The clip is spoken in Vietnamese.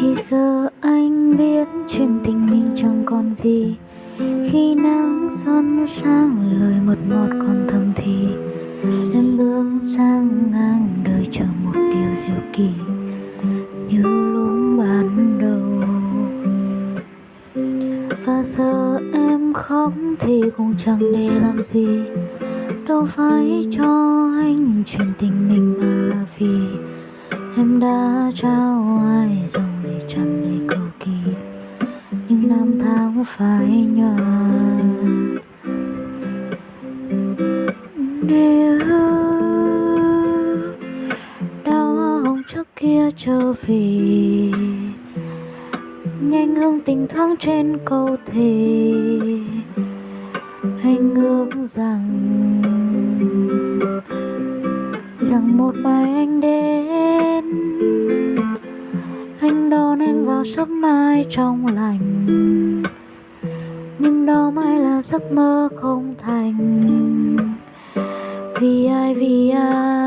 thì giờ anh biết chuyện tình mình chẳng còn gì. Khi nắng xuân sang lời một một còn thầm thì. Em bước sang ngang đời chờ một điều diệu kỳ Như lúc ban đầu. Và giờ em khóc thì cũng chẳng để làm gì. Đâu phải cho anh chuyện tình mình mà là vì Em đã trao ai rồi để tràn đầy cầu kỳ. Nhưng năm tháng phải nhòa Nếu đau hồng trước kia trở về Nhanh hương tình thoáng trên câu thề Anh ước rằng Rằng một mai anh đến anh đón em vào sớm mai trong lành. Nhưng đó mãi là giấc mơ không thành. Vì ai vì ai?